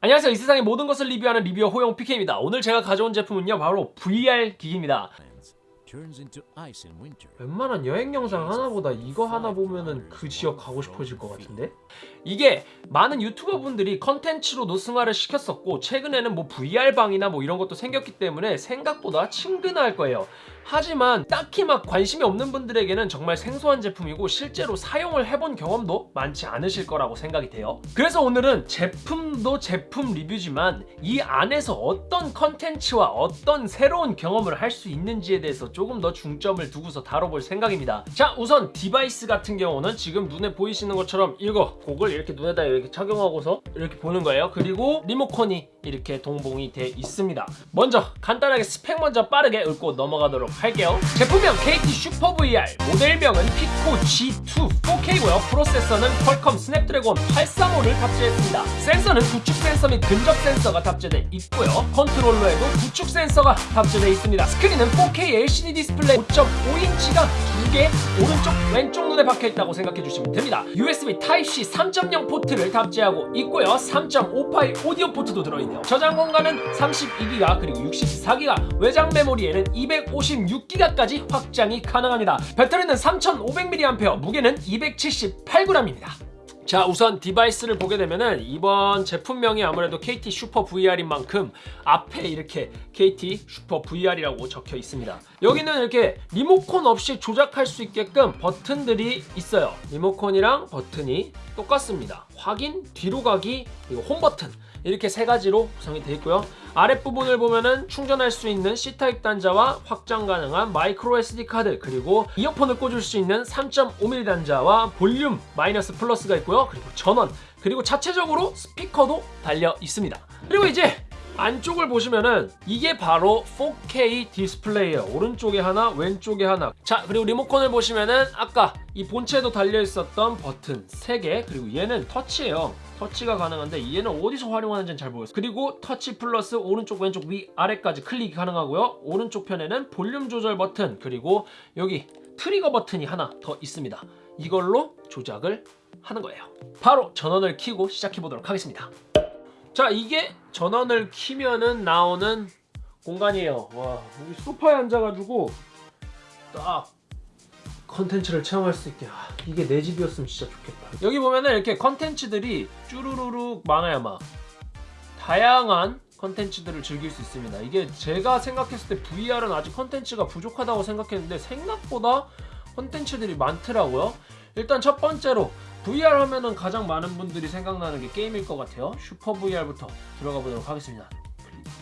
안녕하세요. 이 세상의 모든 것을 리뷰하는 reviewer 호영 PK입니다. 오늘 제가 가져온 제품은요 바로 VR 기기입니다 웬만한 여행 영상 하나보다 이거 하나 보면은 그 지역 가고 싶어질 것 같은데? 이게 많은 유튜버 분들이 컨텐츠로 노승화를 시켰었고 최근에는 뭐 VR방이나 뭐 이런 것도 생겼기 때문에 생각보다 친근할 거예요. 하지만 딱히 막 관심이 없는 분들에게는 정말 생소한 제품이고 실제로 사용을 해본 경험도 많지 않으실 거라고 생각이 돼요. 그래서 오늘은 제품도 제품 리뷰지만 이 안에서 어떤 컨텐츠와 어떤 새로운 경험을 할 수 있는지에 대해서 조금 더 중점을 두고서 다뤄볼 생각입니다. 자 우선 device 같은 경우는 지금 눈에 보이시는 것처럼 이 고글을 이렇게 눈에다 이렇게 착용하고서 이렇게 보는 거예요. 그리고 리모컨이 이렇게 동봉이 돼 있습니다. 먼저 간단하게 스펙 먼저 빠르게 읊고 넘어가도록 할게요. 제품명 KT 슈퍼 VR 모델명은 피코 G2 4K고요. 프로세서는 퀄컴 스냅드래곤 835를 탑재했습니다. 센서는 9축 센서 및 근접 센서가 탑재돼 있고요. 컨트롤러에도 9축 센서가 탑재돼 있습니다. 스크린은 4K LCD 디스플레이 5.5인치가 두 개 오른쪽 왼쪽 눈에 박혀 있다고 생각해 주시면 됩니다. USB Type-C 3.0 포트를 탑재하고 있고요. 3.5파이 오디오 포트도 들어있네요. 저장 공간은 32기가 그리고 64기가 외장 메모리에는 256기가까지 확장이 가능합니다. 배터리는 3500mAh 무게는 278g입니다 자 우선 device를 보게 되면은 이번 제품명이 아무래도 KT 슈퍼 VR인 만큼 앞에 이렇게 KT 슈퍼 VR이라고 적혀 있습니다. 여기는 이렇게 리모컨 없이 조작할 수 있게끔 버튼들이 있어요. 리모컨이랑 버튼이 똑같습니다. 확인, 뒤로 가기, 그리고 홈 버튼 이렇게 세 가지로 구성이 되어 있고요. 아랫부분을 보면은 충전할 수 있는 C타입 단자와 확장 가능한 마이크로 SD 카드 그리고 이어폰을 꽂을 수 있는 3.5mm 단자와 볼륨 마이너스 플러스가 있고요. 그리고 전원 그리고 자체적으로 스피커도 달려 있습니다. 그리고 이제 안쪽을 보시면은 이게 바로 4K 디스플레이예요. 오른쪽에 하나 왼쪽에 하나. 자 그리고 리모컨을 보시면은 아까 이 본체에도 달려 있었던 버튼 3개 그리고 얘는 터치예요 터치가 가능한데 얘는 어디서 활용하는지는 잘 모르겠어요. 그리고 터치 플러스 오른쪽 왼쪽 위 아래까지 클릭이 가능하고요. 오른쪽 편에는 볼륨 조절 버튼 그리고 여기 트리거 버튼이 하나 더 있습니다. 이걸로 조작을 하는 거예요. 바로 전원을 켜고 시작해 보도록 하겠습니다. 자 이게 전원을 키면은 나오는 공간이에요. 와 여기 소파에 앉아가지고 딱 컨텐츠를 체험할 수 있게. 아, 이게 내 집이었으면 진짜 좋겠다. 여기 보면은 이렇게 컨텐츠들이 쭈루루룩 많아요 막. 다양한 컨텐츠들을 즐길 수 있습니다. 이게 제가 생각했을 때 VR은 아직 컨텐츠가 부족하다고 생각했는데 생각보다 컨텐츠들이 많더라고요. 일단 첫 번째로 VR 하면은 가장 많은 분들이 생각나는 게 게임일 것 같아요. 슈퍼 VR부터 들어가 보도록 하겠습니다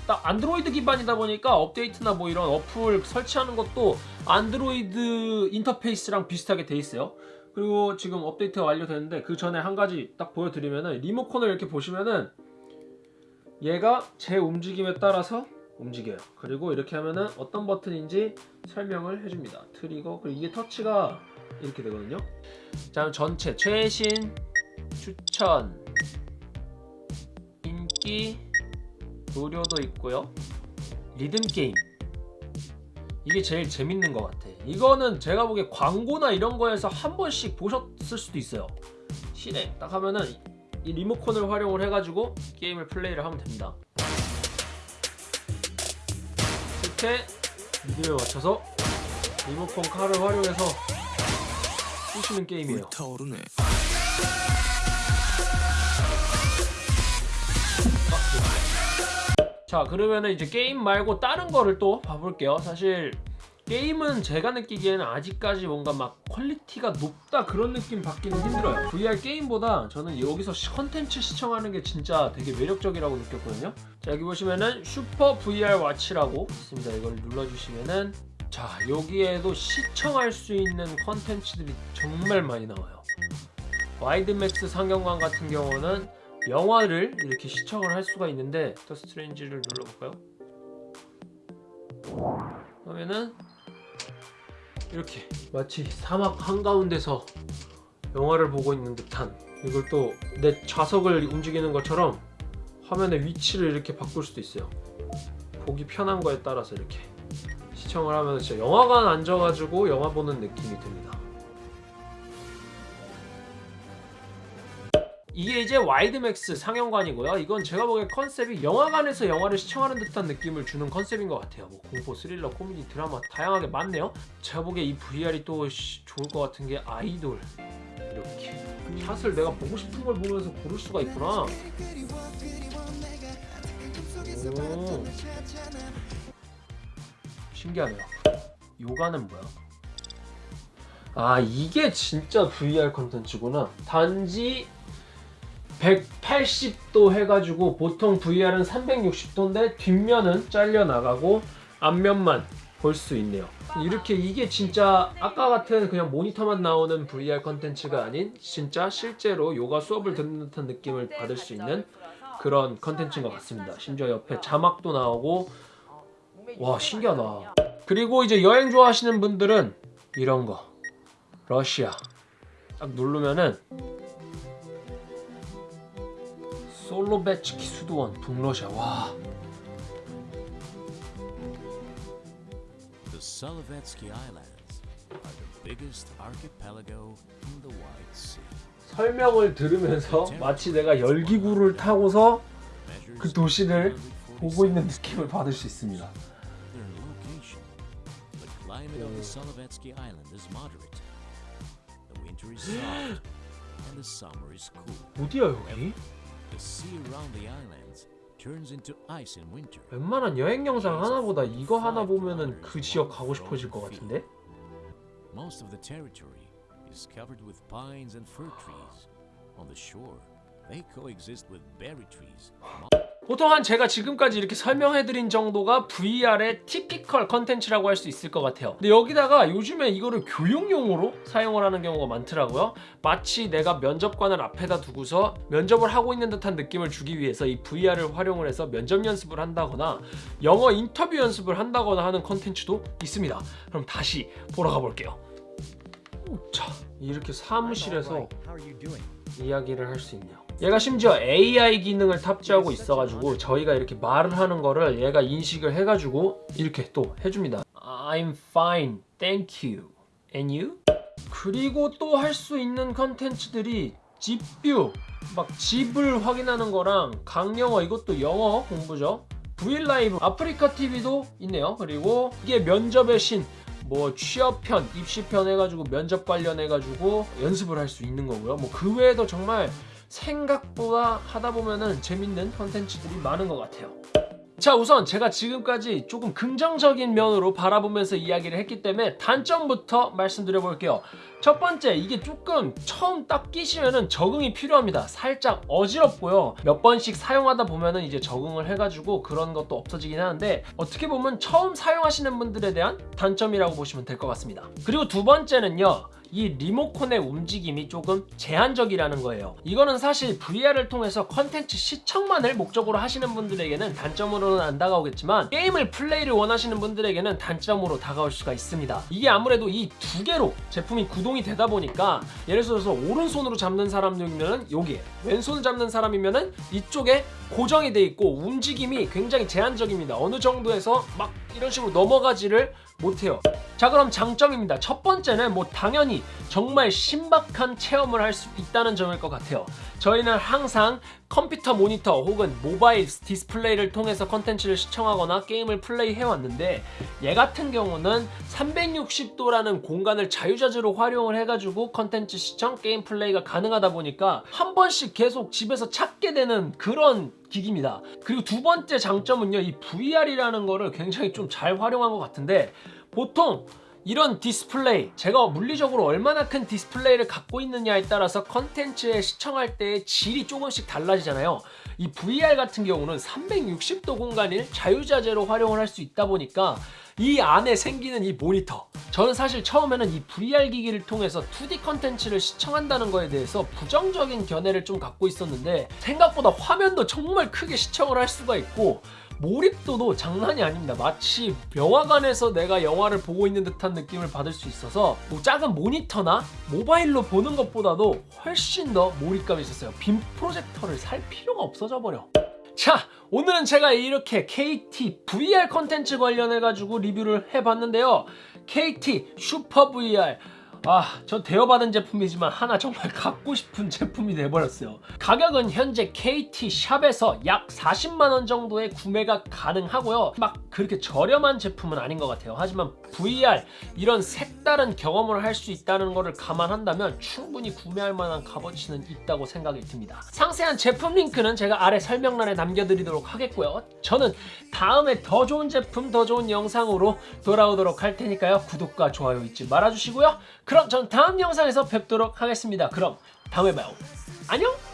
딱 안드로이드 기반이다 보니까 업데이트나 뭐 이런 어플 설치하는 것도 안드로이드 인터페이스랑 비슷하게 돼 있어요. 그리고 지금 업데이트가 완료됐는데 그 전에 한 가지 딱 보여드리면은 리모컨을 이렇게 보시면은 얘가 제 움직임에 따라서 움직여요. 그리고 이렇게 하면은 어떤 버튼인지 설명을 해줍니다. 트리거. 그리고 이게 터치가 이렇게 되거든요. 자 전체 최신 추천. 인기 무료도 있고요. 리듬 게임. 이게 제일 재밌는 것 같아. 이거는 제가 보기에 광고나 이런 거에서 한 번씩 보셨을 수도 있어요. 실행 딱 하면은 이 리모컨을 활용을 해가지고 게임을 플레이를 하면 됩니다. 이렇게 미디어에 맞춰서 리모컨 칼을 활용해서 쑤시는 게임이에요 자 그러면은 이제 게임 말고 다른 거를 또 봐볼게요. 사실 게임은 제가 느끼기에는 아직까지 뭔가 막 quality가 높다 그런 느낌 받기는 힘들어요. VR 게임보다 저는 여기서 시- 컨텐츠 시청하는 게 진짜 되게 매력적이라고 느꼈거든요. 자 여기 보시면은 슈퍼 VR Watch라고 있습니다. 이걸 눌러주시면은 자 여기에도 시청할 수 있는 컨텐츠들이 정말 많이 나와요. 와이드맥스 상영관 같은 경우는 영화를 이렇게 시청을 할 수가 있는데 더 스트레인지를 눌러볼까요? 그러면은 이렇게 마치 사막 한가운데서 영화를 보고 있는 듯한 이걸 또 내 좌석을 움직이는 것처럼 화면의 위치를 이렇게 바꿀 수도 있어요 보기 편한 거에 따라서 이렇게 시청을 하면 진짜 영화관 앉아가지고 영화 보는 느낌이 듭니다 이게 이제 와이드맥스 상영관이고요. 이건 제가 보기에 컨셉이 영화관에서 영화를 시청하는 듯한 느낌을 주는 컨셉인 것 같아요. 뭐 공포, 스릴러, 코미디, 드라마 다양하게 많네요. 제가 보기에 이 VR이 또 씨, 좋을 것 같은 게 아이돌 이렇게 샷을 내가 보고 싶은 걸 보면서 고를 수가 있구나. 오. 신기하네요. 요가는 뭐야? 아 이게 진짜 VR 컨텐츠구나. 단지 180도 해가지고 보통 VR은 360도인데 뒷면은 잘려 나가고 앞면만 볼 수 있네요. 이렇게 이게 진짜 아까 같은 그냥 모니터만 나오는 VR 컨텐츠가 아닌 진짜 실제로 요가 수업을 듣는 듯한 느낌을 받을 수 있는 그런 컨텐츠인 것 같습니다. 심지어 옆에 자막도 나오고 와 신기하다. 그리고 이제 여행 좋아하시는 분들은 이런 거 러시아 딱 누르면은 솔로베츠키 수도원 북러시아 와 The Solovetsky Islands are the biggest archipelago in the White Sea. 설명을 들으면서 마치 내가 열기구를 타고서 그 도시를 147 보고 있는 느낌을 받을 수 있습니다. Their location. The climate of the Solovetsky Island is moderate. The winter is soft and the summer is cool. 어디야 여기? The sea around the islands turns into ice in winter. 웬만한 여행 영상 하나보다 이거 하나 보면은 그 지역 가고 싶어질 것 같은데? Most of the territory is covered with pines and fir trees. On the shore, they coexist with berry trees. 보통 한 제가 지금까지 이렇게 설명해드린 정도가 VR의 티피컬 컨텐츠라고 할 수 있을 것 같아요. 근데 여기다가 요즘에 이거를 교육용으로 사용을 하는 경우가 많더라고요. 마치 내가 면접관을 앞에다 두고서 면접을 하고 있는 듯한 느낌을 주기 위해서 이 VR을 활용을 해서 면접 연습을 한다거나 영어 인터뷰 연습을 한다거나 하는 컨텐츠도 있습니다. 그럼 다시 보러 가볼게요. 자, 이렇게 사무실에서 이야기를 할 수 있네요. 얘가 심지어 AI 기능을 탑재하고 있어가지고 저희가 이렇게 말을 하는 거를 얘가 인식을 해가지고 이렇게 또 해줍니다. I'm fine, thank you. And you? 그리고 또 할 수 있는 컨텐츠들이 집뷰, 막 집을 확인하는 거랑 강영어 이것도 영어 공부죠. V 라이브, 아프리카 TV도 있네요. 그리고 이게 면접의 신, 뭐 취업편, 입시편 해가지고 면접 관련해가지고 연습을 할 수 있는 거고요. 뭐 그 외에도 정말 생각보다 하다 보면은 재밌는 컨텐츠들이 많은 것 같아요. 자 우선 제가 지금까지 조금 긍정적인 면으로 바라보면서 이야기를 했기 때문에 단점부터 말씀드려 볼게요. 첫 번째 이게 조금 처음 딱 끼시면은 적응이 필요합니다. 살짝 어지럽고요. 몇 번씩 사용하다 보면은 이제 적응을 해가지고 그런 것도 없어지긴 하는데 어떻게 보면 처음 사용하시는 분들에 대한 단점이라고 보시면 될 것 같습니다. 그리고 두 번째는요 이 리모컨의 움직임이 조금 제한적이라는 거예요. 이거는 사실 VR을 통해서 컨텐츠 시청만을 목적으로 하시는 분들에게는 단점으로는 안 다가오겠지만 게임을 플레이를 원하시는 분들에게는 단점으로 다가올 수가 있습니다. 이게 아무래도 이 두 개로 제품이 구동이 되다 보니까 예를 들어서 오른손으로 잡는 사람이면은 여기에 왼손을 잡는 사람이면은 이쪽에 고정이 돼 있고 움직임이 굉장히 제한적입니다. 어느 정도에서 막 이런 식으로 넘어가지를 못해요. 자 그럼 장점입니다. 첫 번째는 뭐 당연히 정말 신박한 체험을 할 수 있다는 점일 것 같아요. 저희는 항상 컴퓨터 모니터 혹은 모바일 디스플레이를 통해서 컨텐츠를 시청하거나 게임을 플레이해 왔는데 얘 같은 경우는 360도라는 공간을 자유자재로 활용을 해가지고 컨텐츠 시청, 게임 플레이가 가능하다 보니까 한 번씩 계속 집에서 찾게 되는 그런 기기입니다. 그리고 두 번째 장점은요, 이 VR이라는 거를 굉장히 좀 잘 활용한 것 같은데 보통 이런 디스플레이 제가 물리적으로 얼마나 큰 디스플레이를 갖고 있느냐에 따라서 컨텐츠에 시청할 때의 질이 조금씩 달라지잖아요. 이 VR 같은 경우는 360도 공간을 자유자재로 활용을 할 수 있다 보니까 이 안에 생기는 이 모니터 저는 사실 처음에는 이 VR 기기를 통해서 2D 컨텐츠를 시청한다는 거에 대해서 부정적인 견해를 좀 갖고 있었는데 생각보다 화면도 정말 크게 시청을 할 수가 있고 몰입도도 장난이 아닙니다. 마치 영화관에서 내가 영화를 보고 있는 듯한 느낌을 받을 수 있어서 뭐 작은 모니터나 모바일로 보는 것보다도 훨씬 더 몰입감이 있었어요. 빔 프로젝터를 살 필요가 없어져 버려. 자, 오늘은 제가 이렇게 KT VR 컨텐츠 관련해 가지고 리뷰를 해봤는데요. KT 슈퍼 VR 아, 저 대여받은 제품이지만 하나 정말 갖고 싶은 제품이 돼버렸어요. 가격은 현재 KT 샵에서 약 40만 원 정도에 구매가 가능하고요. 막 그렇게 저렴한 제품은 아닌 것 같아요. 하지만 VR 이런 색다른 경험을 할 수 있다는 것을 감안한다면 충분히 구매할 만한 값어치는 있다고 생각이 듭니다. 상세한 제품 링크는 제가 아래 설명란에 남겨드리도록 하겠고요. 저는 다음에 더 좋은 제품, 더 좋은 영상으로 돌아오도록 할 테니까요. 구독과 좋아요 잊지 말아주시고요. 그럼 전 다음 영상에서 뵙도록 하겠습니다. 그럼 다음에 봐요. 안녕!